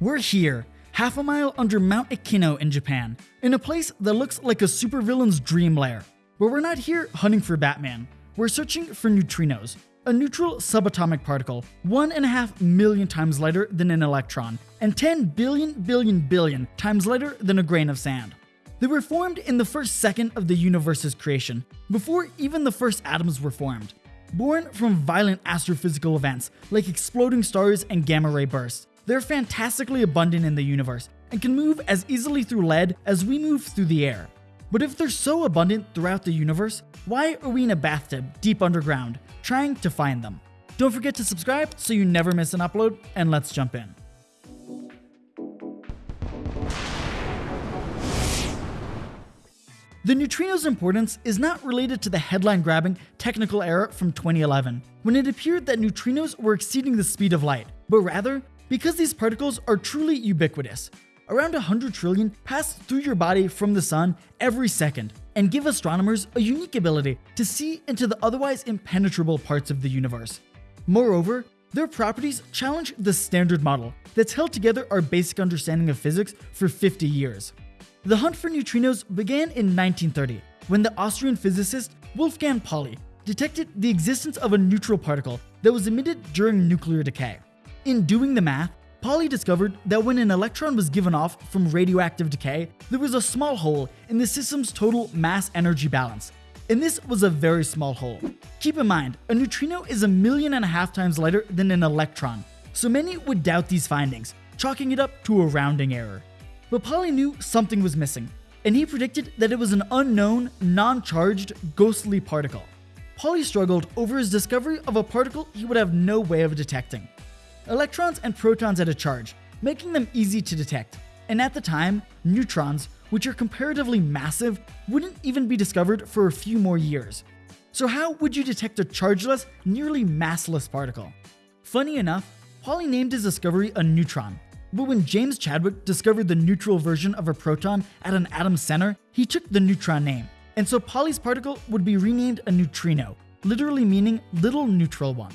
We're here, half a mile under Mount Ikeno in Japan, in a place that looks like a supervillain's dream lair. But we're not here hunting for Batman. We're searching for neutrinos, a neutral subatomic particle, one and a half million times lighter than an electron, and 10 billion billion billion times lighter than a grain of sand. They were formed in the first second of the universe's creation, before even the first atoms were formed. Born from violent astrophysical events like exploding stars and gamma ray bursts, they're fantastically abundant in the universe and can move as easily through lead as we move through the air. But if they're so abundant throughout the universe, why are we in a bathtub deep underground trying to find them? Don't forget to subscribe so you never miss an upload, and let's jump in. The neutrino's importance is not related to the headline grabbing technical error from 2011, when it appeared that neutrinos were exceeding the speed of light, but rather because these particles are truly ubiquitous. Around 100 trillion pass through your body from the sun every second, and give astronomers a unique ability to see into the otherwise impenetrable parts of the universe. Moreover, their properties challenge the standard model that's held together our basic understanding of physics for 50 years. The hunt for neutrinos began in 1930 when the Austrian physicist Wolfgang Pauli detected the existence of a neutral particle that was emitted during nuclear decay. In doing the math, Pauli discovered that when an electron was given off from radioactive decay, there was a small hole in the system's total mass energy balance. And this was a very small hole. Keep in mind, a neutrino is a million and a half times lighter than an electron, so many would doubt these findings, chalking it up to a rounding error. But Pauli knew something was missing, and he predicted that it was an unknown, non-charged, ghostly particle. Pauli struggled over his discovery of a particle he would have no way of detecting. Electrons and protons had a charge, making them easy to detect, and at the time, neutrons, which are comparatively massive, wouldn't even be discovered for a few more years. So how would you detect a chargeless, nearly massless particle? Funny enough, Pauli named his discovery a neutron, but when James Chadwick discovered the neutral version of a proton at an atom's center, he took the neutron name, and so Pauli's particle would be renamed a neutrino, literally meaning little neutral one.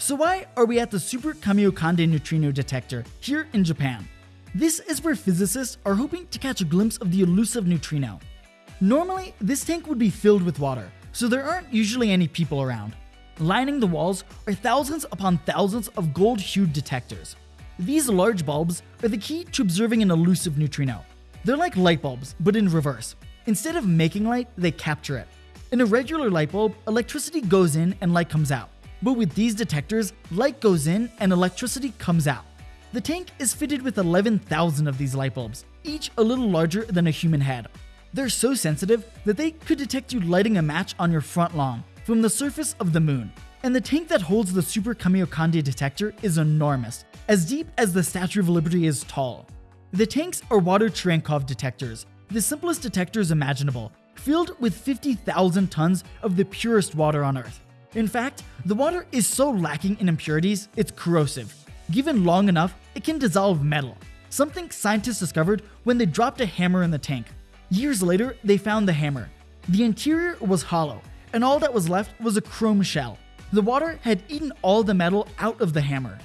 So why are we at the Super Kamiokande neutrino detector here in Japan? This is where physicists are hoping to catch a glimpse of the elusive neutrino. Normally, this tank would be filled with water, so there aren't usually any people around. Lining the walls are thousands upon thousands of gold-hued detectors. These large bulbs are the key to observing an elusive neutrino. They're like light bulbs, but in reverse. Instead of making light, they capture it. In a regular light bulb, electricity goes in and light comes out. But with these detectors, light goes in and electricity comes out. The tank is fitted with 11,000 of these light bulbs, each a little larger than a human head. They're so sensitive that they could detect you lighting a match on your front lawn from the surface of the moon. And the tank that holds the Super Kamiokande detector is enormous, as deep as the Statue of Liberty is tall. The tanks are water Cherenkov detectors, the simplest detectors imaginable, filled with 50,000 tons of the purest water on Earth. In fact, the water is so lacking in impurities, it's corrosive. Given long enough, it can dissolve metal, something scientists discovered when they dropped a hammer in the tank. Years later, they found the hammer. The interior was hollow, and all that was left was a chrome shell. The water had eaten all the metal out of the hammer.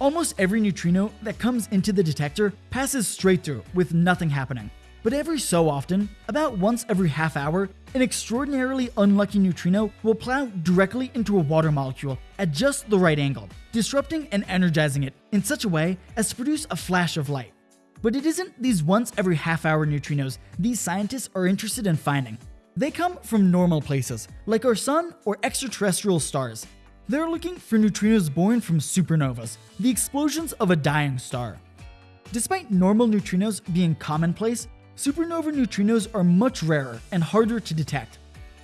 Almost every neutrino that comes into the detector passes straight through with nothing happening. But every so often, about once every half hour, an extraordinarily unlucky neutrino will plow directly into a water molecule at just the right angle, disrupting and energizing it in such a way as to produce a flash of light. But it isn't these once every half hour neutrinos these scientists are interested in finding. They come from normal places, like our sun or extraterrestrial stars. They're looking for neutrinos born from supernovas, the explosions of a dying star. Despite normal neutrinos being commonplace, supernova neutrinos are much rarer and harder to detect.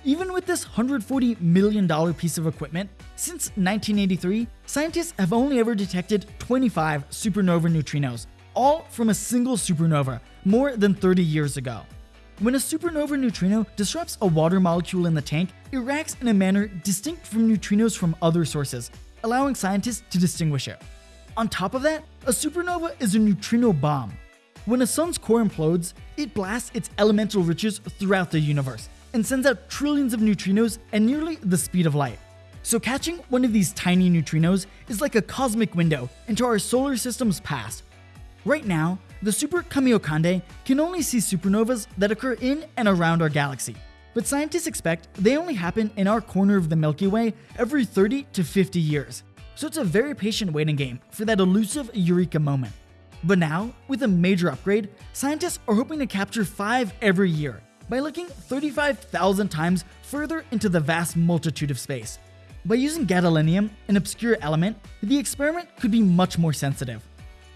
Even with this $140 million piece of equipment, since 1983, scientists have only ever detected 25 supernova neutrinos, all from a single supernova more than 30 years ago. When a supernova neutrino disrupts a water molecule in the tank, it reacts in a manner distinct from neutrinos from other sources, allowing scientists to distinguish it. On top of that, a supernova is a neutrino bomb. When a sun's core implodes, it blasts its elemental riches throughout the universe and sends out trillions of neutrinos at nearly the speed of light. So catching one of these tiny neutrinos is like a cosmic window into our solar system's past. Right now, the Super Kamiokande can only see supernovas that occur in and around our galaxy, but scientists expect they only happen in our corner of the Milky Way every 30 to 50 years, so it's a very patient waiting game for that elusive eureka moment. But now, with a major upgrade, scientists are hoping to capture 5 every year by looking 35,000 times further into the vast multitude of space. By using gadolinium, an obscure element, the experiment could be much more sensitive.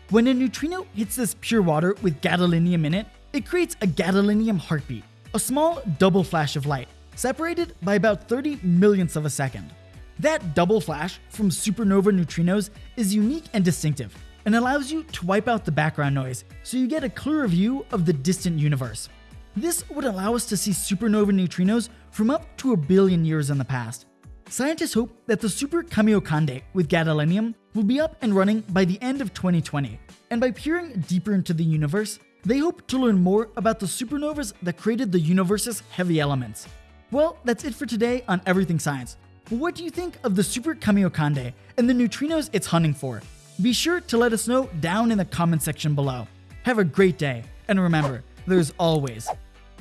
When a neutrino hits this pure water with gadolinium in it, it creates a gadolinium heartbeat, a small double flash of light, separated by about 30 millionths of a second. That double flash from supernova neutrinos is unique and distinctive, and allows you to wipe out the background noise so you get a clearer view of the distant universe. This would allow us to see supernova neutrinos from up to a billion years in the past. Scientists hope that the Super Kamiokande with gadolinium will be up and running by the end of 2020, and by peering deeper into the universe, they hope to learn more about the supernovas that created the universe's heavy elements. Well, that's it for today on Everything Science. What do you think of the Super Kamiokande and the neutrinos it's hunting for? Be sure to let us know down in the comment section below. Have a great day, and remember, there's always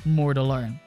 more to learn.